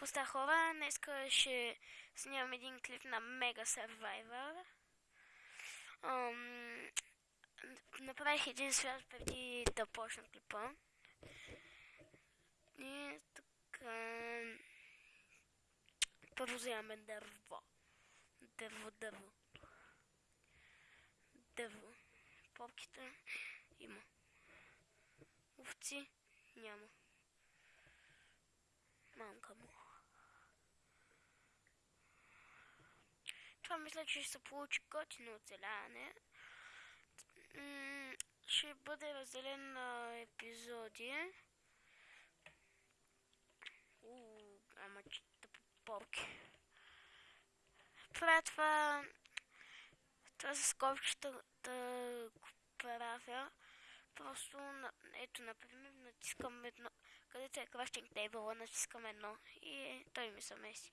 Какво става хора? Днеска ще снимам един клип на Mega Survivor. Ам, направих един свят преди да почна клипа. И така... Първо вземаме дърво. Дърво, дърво. Дърво. Попките има. Овци няма. Мамка му. Това мисля, че ще се получи готино оцеляване. Ще бъде разделен на епизоди. Уу, ама че тъпо порки. Правя това... Това с скобчета да го правя. Просто, ето, например, натискам едно, където е crafting table, натискам едно и той ми се меси.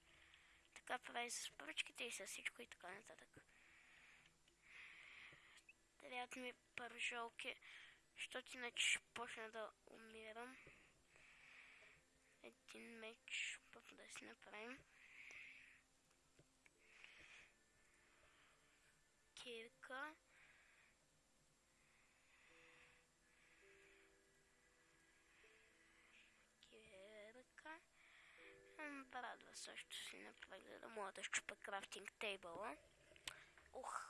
Така прави с поръчките и с всичко и така нататък. Трябват ми пържолки, защото иначе ще почна да умирам. Един меч, първо да си направим. Кирка. Също си направих, да мога да щупа крафтинг тейбъла. Ух!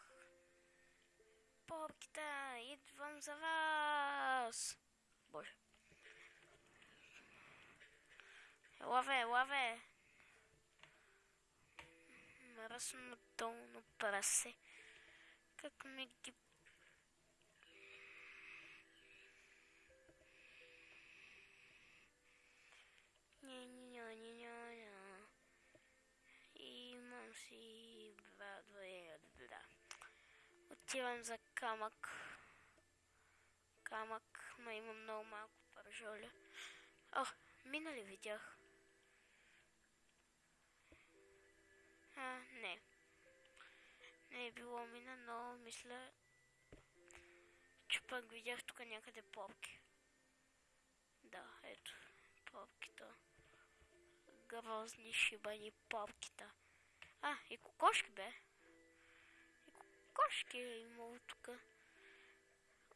Попките, идвам за вас! Боже. Лаве, лаве! Мръсно долно прасе. Как ми ги... Отивам за камък. Камък, ма има много малко пържоля. О, мина ли видях? А, не. Не е било мина, но мисля, че пък видях тук някъде попки. Да, ето, попките. Грозни шибани попките. А, и кокошки бе. Кокошки е имало тук.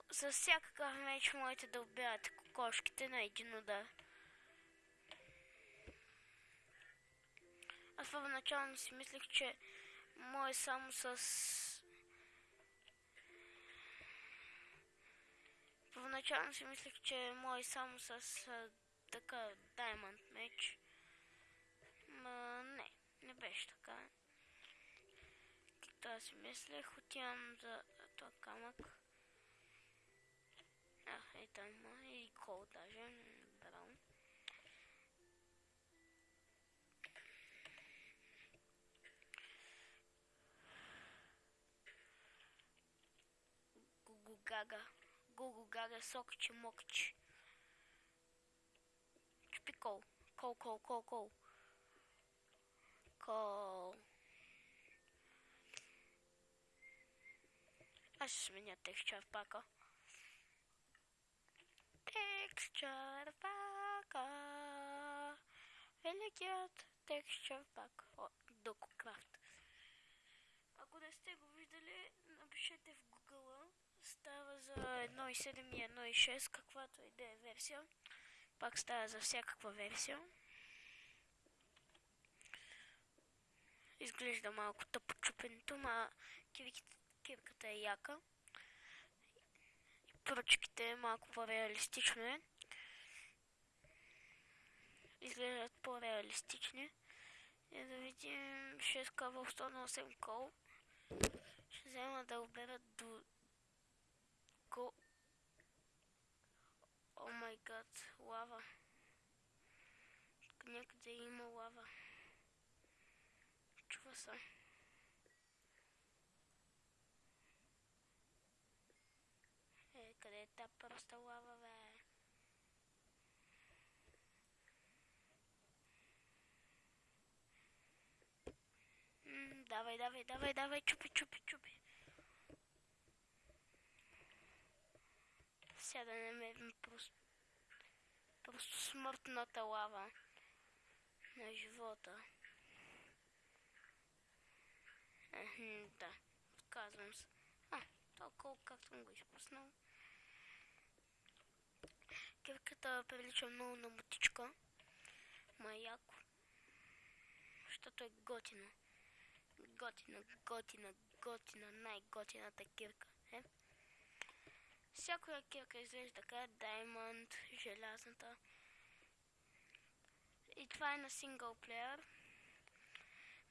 За всякакъв меч можете да убивате кокошките на един удар. Аз първоначално си мислех, че може само с... Първоначално си мислех, че може само с така Diamond меч. Ма не, не беше така. Както си мислех, отивам за този камък. А, е там и кол даже, браун. Гугу гага, гугу гага, сокче мокче. Чупи кол, кол, кол, кол, кол. Кол. Аз ще сменя текстчър пака. Текстчър пака. Великият текстчър пак от Дококрафт. Ако не сте го виждали, напишете в Google. Става за 1.7 и 1.6, каквато и да е версия. Пак става за всякаква версия. Изглежда малко тъпо чупенето, ма кирката е яка. Пръчките малко по-реалистично е. Изглеждат по-реалистични. И да видим 6 кава 108 кол. Ще взема да обера до го... О май гад, лава. Някъде има лава. Чува се. Е, е проста лава, бе? М, давай, давай, давай, давай, чупи, чупи, чупи. Сега да намерим просто, просто смъртната лава. на живота. Ехм, да, отказвам се. А, толкова както съм го изпуснал. Кирката прилича много на мутичка. Ма е. Защото е готина. Готина, готина, готина, най-готината кирка. Е? Всякоя кирка изглежда така, Diamond, желязната. И това е на синглплеер.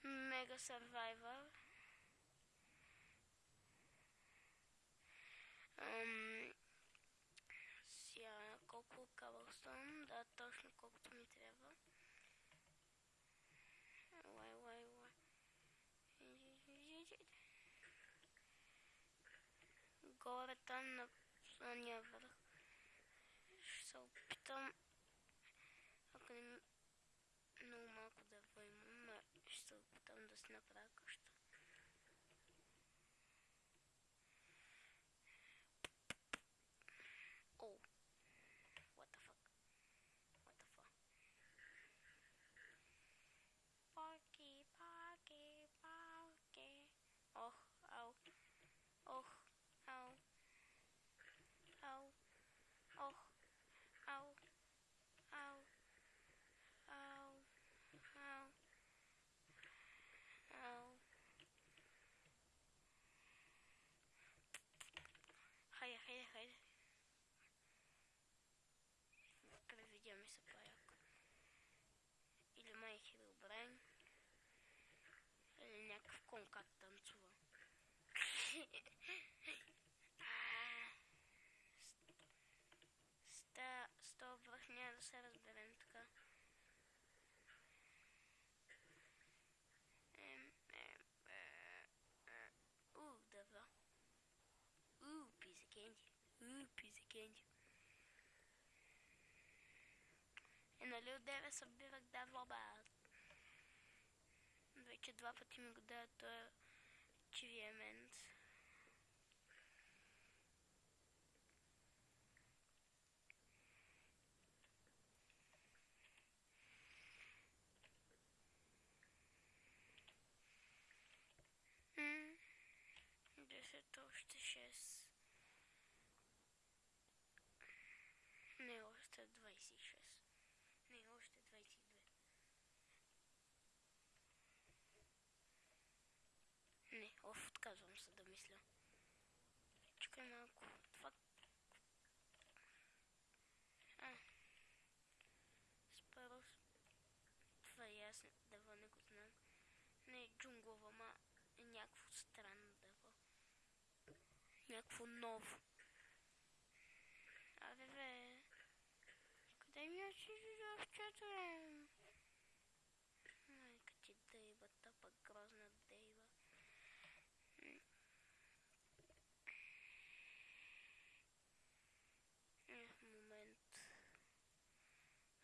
Мега Survivor. Ам, сега, колко кабелстон? Да, точно колкото ми трябва. Лай, лай, лай. Горе там на самия върх. Ще се опитам, ако не много малко дърво имам, ще се опитам да си направя къща. com o Capitão tá Tsubão. ah, está, estou apanhado ser Berentka. Uh, dobra. Uh, pizza quente Uh, pizza quente E na deve saber que bilo o vlobat. Вече два пъти ми го дадат този чивиемент. Десет още 6. Не, още 26. Не, още 22. Не, оф, отказвам се да мисля. Чакай малко. Това... А. Спарус. Това и аз дърво не го знам. Не е джунглова, ма е някакво странно дърво. Някакво ново. Абе, бе. Къде ми е чижовчето, бе?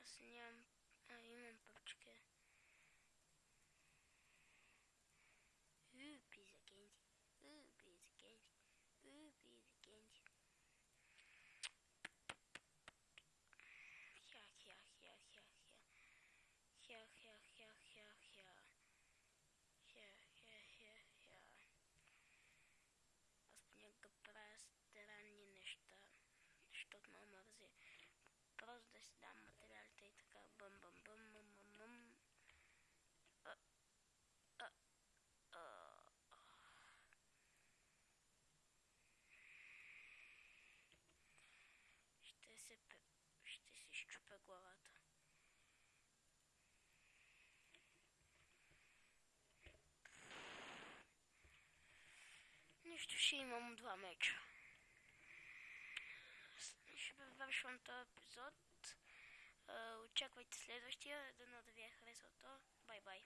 Basacağım ayımın papçıkı. Ooh, piece of candy. Ooh, piece of candy. Ooh, piece of candy. Yuck, yuck, yuck, yuck, yuck. Yuck, yuck, yuck, yuck, yuck. Yuck, yuck, yuck, yuck. Немного пространнины, что, что мама разве просто сюда се, ще си щупя главата. Нищо, ще имам два меча. Ще завършвам този епизод. Очаквайте следващия. Дано да ви е харесал то. Бай-бай.